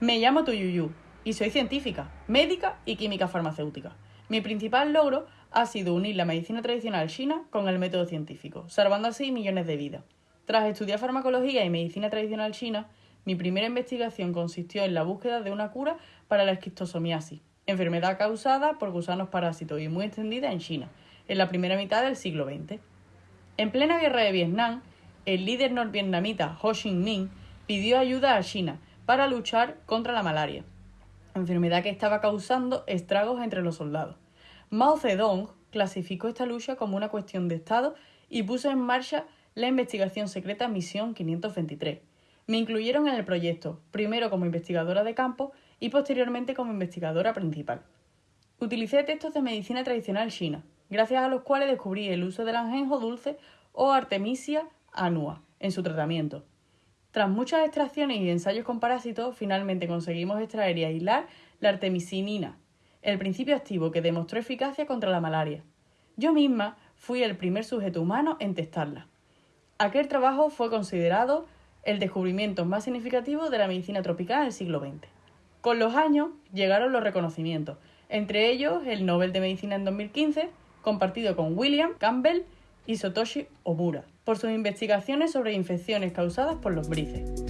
Me llamo Tuyuyu y soy científica, médica y química farmacéutica. Mi principal logro ha sido unir la medicina tradicional china con el método científico, salvando así millones de vidas. Tras estudiar farmacología y medicina tradicional china, mi primera investigación consistió en la búsqueda de una cura para la esquistosomiasis, enfermedad causada por gusanos parásitos y muy extendida en China, en la primera mitad del siglo XX. En plena guerra de Vietnam, el líder norvietnamita Ho Chi Minh pidió ayuda a China para luchar contra la malaria, enfermedad que estaba causando estragos entre los soldados. Mao Zedong clasificó esta lucha como una cuestión de Estado y puso en marcha la investigación secreta Misión 523. Me incluyeron en el proyecto, primero como investigadora de campo y posteriormente como investigadora principal. Utilicé textos de medicina tradicional china, gracias a los cuales descubrí el uso del anjenjo dulce o Artemisia annua en su tratamiento. Tras muchas extracciones y ensayos con parásitos, finalmente conseguimos extraer y aislar la artemisinina, el principio activo que demostró eficacia contra la malaria. Yo misma fui el primer sujeto humano en testarla. Aquel trabajo fue considerado el descubrimiento más significativo de la medicina tropical del siglo XX. Con los años llegaron los reconocimientos, entre ellos el Nobel de Medicina en 2015, compartido con William Campbell y Satoshi Omura, por sus investigaciones sobre infecciones causadas por los brices.